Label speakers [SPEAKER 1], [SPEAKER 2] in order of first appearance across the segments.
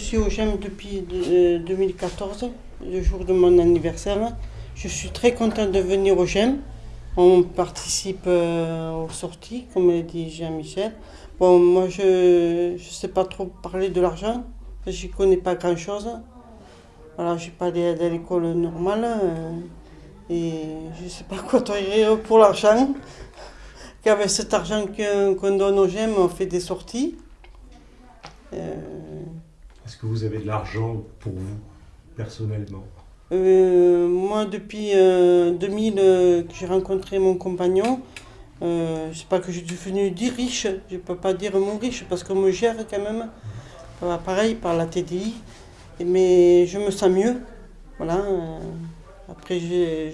[SPEAKER 1] suis au GEM depuis euh, 2014, le jour de mon anniversaire. Je suis très contente de venir au GEM. On participe euh, aux sorties, comme dit Jean-Michel. Bon, moi, je ne sais pas trop parler de l'argent, je n'y connais pas grand-chose. Voilà, je suis pas allée à l'école normale euh, et je ne sais pas quoi dire pour l'argent. Qu'avec cet argent qu'on donne au GEM, on fait des sorties. Euh,
[SPEAKER 2] Est-ce que vous avez de l'argent pour vous, personnellement?
[SPEAKER 1] Euh, moi, depuis euh, 2000 euh, que j'ai rencontré mon compagnon, euh, je sais pas que je suis devenu dit riche, je peux pas dire mon riche parce qu'on me gère quand même, Euh, pareil par la TDI, mais je me sens mieux. Voilà. euh, après, j'ai-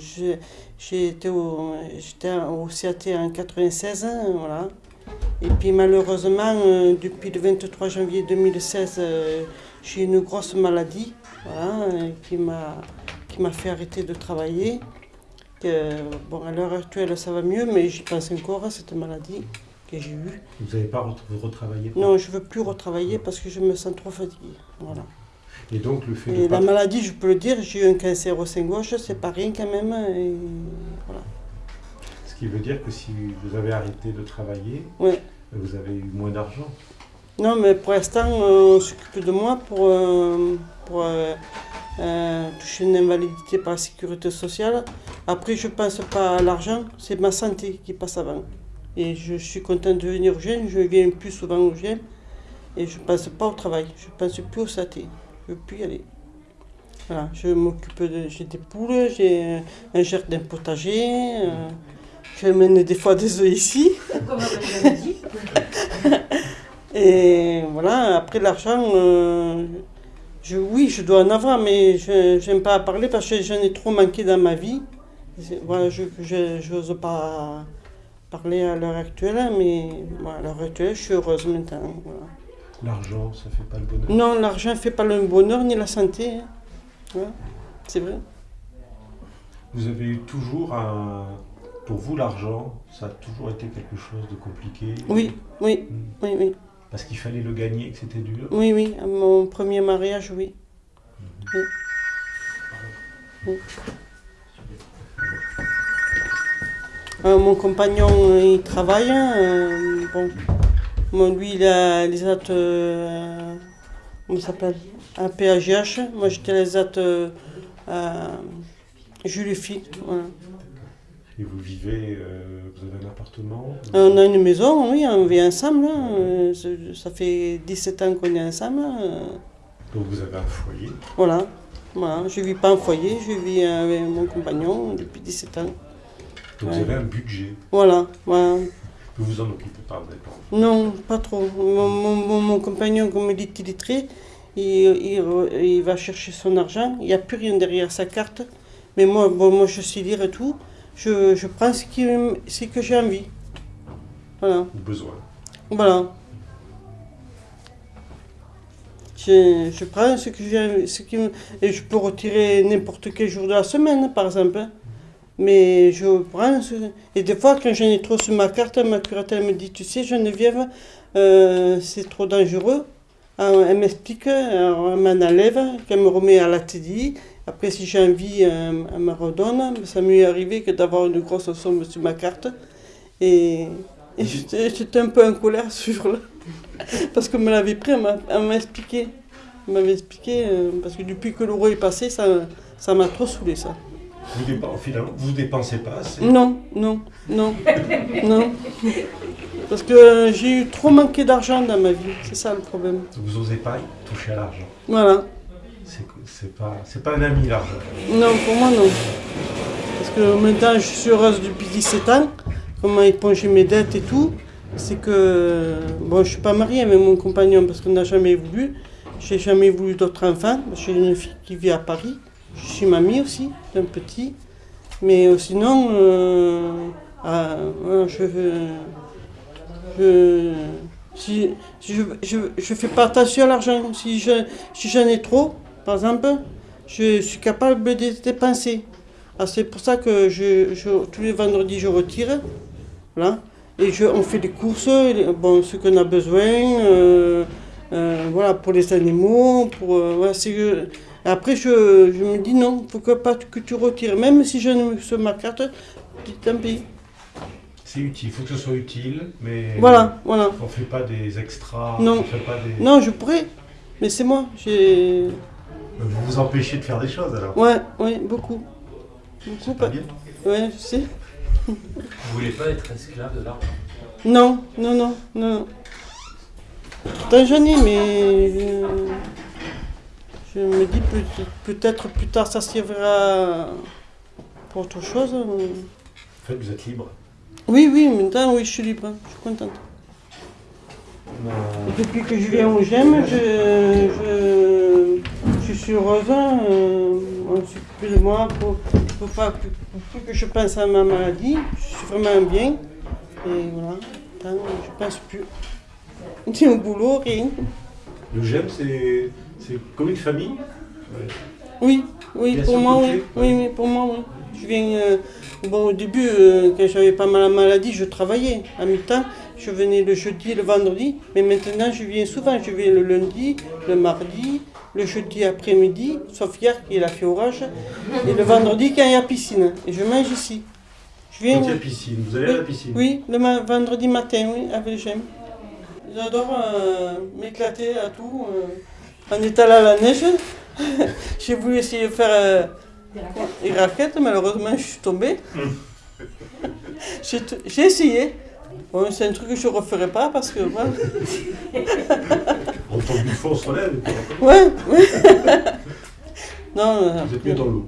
[SPEAKER 1] au, j'étais au CAT en 96, hein, voilà. Et puis malheureusement, euh, depuis le 23 janvier 2016, euh, j'ai eu une grosse maladie, voilà, euh, qui m'a fait arrêter de travailler. Que, bon, à l'heure actuelle, ça va mieux, mais j'y pense encore à cette maladie que j'ai eue.
[SPEAKER 2] Vous n'avez pas ret- retravaillé
[SPEAKER 1] Non, je veux plus retravailler parce que je me sens trop fatiguée. Voilà.
[SPEAKER 2] Et donc le fait de
[SPEAKER 1] Et
[SPEAKER 2] pas...
[SPEAKER 1] la maladie, je peux le dire, j'ai eu un cancer au sein gauche, c'est pas rien quand même. Et.
[SPEAKER 2] Ce qui veut dire que si vous avez arrêté de travailler, vous avez eu moins d'argent.
[SPEAKER 1] Non, mais pour l'instant, euh, on s'occupe de moi pour, euh, pour euh, euh, toucher une invalidité par la sécurité sociale. Après, je ne pense pas à l'argent, c'est ma santé qui passe avant. Et je suis contente de venir au GEM, je viens plus souvent au GEM. Et je ne pense pas au travail, je ne pense plus au SAT. Je ne veux plus y aller. Voilà, je m'occupe de. J'ai des poules, j'ai un jardin potager. Je mène des fois des œufs ici.
[SPEAKER 3] Comme on l'a dit.
[SPEAKER 1] Et voilà, après l'argent, euh, je, oui, je dois en avoir, mais je n'aime pas parler parce que j'en ai trop manqué dans ma vie. Voilà, je n'ose pas parler à l'heure actuelle, mais voilà, à l'heure actuelle, je suis heureuse maintenant. voilà.
[SPEAKER 2] L'argent, ça fait pas le bonheur.
[SPEAKER 1] Non, l'argent ne fait pas le bonheur ni la santé. hein. C'est vrai.
[SPEAKER 2] Vous avez eu toujours un... Pour vous, l'argent, ça a toujours été quelque chose de compliqué
[SPEAKER 1] Oui, oui,
[SPEAKER 2] Hmm.
[SPEAKER 1] oui, oui.
[SPEAKER 2] Parce qu'il fallait le gagner, que c'était dur
[SPEAKER 1] Oui, oui, à mon premier mariage, oui. Oui. Oui. Euh, mon compagnon, euh, il travaille. euh, bon, lui, il a les actes. euh, comment ça s'appelle? Un PAGH. Moi, j'étais les actes. Euh, Jules voilà.
[SPEAKER 2] Et vous vivez, euh, vous avez un appartement
[SPEAKER 1] On a une maison, oui, on vit ensemble. hein, euh, Ça fait 17 ans qu'on est ensemble. euh,
[SPEAKER 2] Donc vous avez un foyer.
[SPEAKER 1] Voilà. voilà. Je ne vis pas en foyer, je vis avec mon compagnon depuis 17 ans.
[SPEAKER 2] Donc vous avez un budget.
[SPEAKER 1] Voilà. voilà.
[SPEAKER 2] Vous vous en occupez pas, vous
[SPEAKER 1] Non, pas trop. Mon, mon- mon- mon compagnon, comme il est illettré, il, il, il va chercher son argent. Il n'y a plus rien derrière sa carte. Mais moi, bon, moi je sais lire et tout. Je, je prends ce, qui, ce que j'ai envie. Voilà.
[SPEAKER 2] besoin.
[SPEAKER 1] Voilà. Je, je prends ce que j'ai, ce qui et je peux retirer n'importe quel jour de la semaine, par exemple. hein. Mais je prends ce, et des fois, quand j'en ai trop sur ma carte, ma curatelle me dit, tu sais, Geneviève, euh, c'est trop dangereux. Alors, elle m'explique, elle m'en enlève, qu'elle me remet à la TDI. Après, si j'ai envie, euh, elle me redonne. Ça m'est arrivé que d'avoir une grosse somme sur ma carte. Et, et j'étais j'étais un peu en colère ce jour-là. Parce qu'on me l'avait pris, elle m'a- expliqué. Elle m'avait expliqué, euh, parce que depuis que l'euro est passé, ça ça m'a trop saoulé ça.
[SPEAKER 2] Vous dépensez, finalement, vous dépensez pas assez.
[SPEAKER 1] Non, non, non, non. Parce que j'ai eu trop manqué d'argent dans ma vie, c'est ça le problème.
[SPEAKER 2] Vous n'osez pas toucher à l'argent.
[SPEAKER 1] Voilà.
[SPEAKER 2] C'est pas, pas un ami l'argent.
[SPEAKER 1] Non, pour moi non. Parce que maintenant je suis heureuse depuis 17 ans, comment éponger mes dettes et tout. C'est que, bon, je suis pas mariée avec mon compagnon parce qu'on n'a jamais voulu. J'ai jamais voulu d'autres enfants. J'ai une fille qui vit à Paris. Je suis mamie aussi, d'un petit. Mais euh, sinon, euh, ah, je. Je, si, je, je, je fais pas attention à l'argent. Si je- si j'en ai trop, par exemple, je suis capable de dépenser. Ah, c'est pour ça que je, je- tous les vendredis, je retire. Voilà. Et je, on fait des courses, bon, ce qu'on a besoin. euh, euh, voilà, pour les animaux, pour, euh, voilà, après, je, je me dis non, il faut que, pas que tu retires. Même si je ne sur ma carte, tant pis.
[SPEAKER 2] C'est utile, il faut que ce soit utile, mais
[SPEAKER 1] Voilà, voilà.
[SPEAKER 2] on fait pas des extras,
[SPEAKER 1] Non.
[SPEAKER 2] on fait pas des...
[SPEAKER 1] Non, je pourrais, mais c'est moi. J'ai.
[SPEAKER 2] Vous vous empêchez de faire des choses alors.
[SPEAKER 1] Ouais, ouais, beaucoup. Beaucoup.
[SPEAKER 2] Pas bien.
[SPEAKER 1] Ouais, je sais.
[SPEAKER 3] Vous voulez pas être esclave de l'argent?
[SPEAKER 1] Non, non, non, non. Pourtant j'en ai, mais je, je me dis peut- peut-être plus tard ça servira pour autre chose.
[SPEAKER 2] En fait, vous êtes libre.
[SPEAKER 1] Oui, oui, maintenant oui, je suis libre, je suis contente.
[SPEAKER 2] On a-
[SPEAKER 1] Depuis que je viens au GEM, je, je, je suis heureuse. euh, on s'occupe de moi pour, pour, pas, pour, pour plus que je pense à ma maladie. Je suis vraiment bien. Et voilà, Attends, je pense plus. Ni au boulot, rien.
[SPEAKER 2] Le GEM, c'est c'est comme une famille? Ouais.
[SPEAKER 1] Oui, oui, pour moi. Oui, oui, pour moi, oui. Je viens. euh, bon, au début, euh, quand j'avais pas mal la maladie, je travaillais à mi-temps. Je venais le jeudi et le vendredi. Mais maintenant, je viens souvent. Je viens le lundi, le mardi, le jeudi après-midi, sauf hier qu'il a fait orage. Et le vendredi, quand il y a piscine. Et je mange ici. Je viens.
[SPEAKER 2] Quand il y a piscine, vous allez à la piscine.
[SPEAKER 1] Oui, le ma- vendredi matin, oui, avec le GEM. J'adore euh, m'éclater à tout. euh, en étant là à la neige, j'ai voulu essayer de faire euh, des raquettes, malheureusement je suis tombée. t- j'ai essayé. C'est un truc que je ne referai pas parce que.
[SPEAKER 2] On tombe une fois, on se relève.
[SPEAKER 1] Ouais, ouais. non,
[SPEAKER 2] Vous êtes mieux dans l'eau.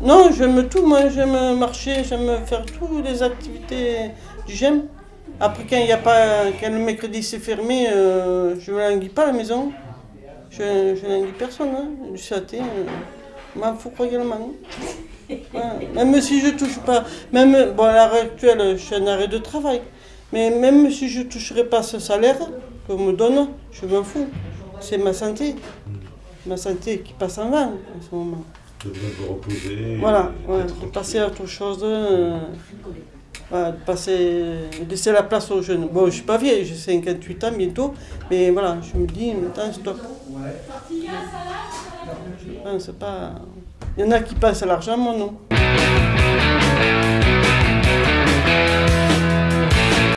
[SPEAKER 1] non, j'aime tout, moi j'aime marcher, j'aime faire toutes les activités du GEM. Après, quand il a pas, quand le mercredi c'est fermé, euh, je ne languis pas à la maison. Je ne languis personne, hein. du saté, euh, m'en fous royalement. Même si je touche pas, même, bon à l'heure actuelle je suis en arrêt de travail, mais même si je ne toucherais pas ce salaire qu'on me donne, je m'en fous. C'est ma santé, ma santé qui passe en vent en ce moment.
[SPEAKER 2] De bien vous reposer.
[SPEAKER 1] Voilà, ouais, de passer à autre chose, euh, voilà, de passer, laisser la place aux jeunes. Bon, je suis pas vieille, j'ai 58 ans bientôt, mais voilà, je me dis, maintenant, stop. Je pense pas. Il y en a qui pensent à l'argent, moi non.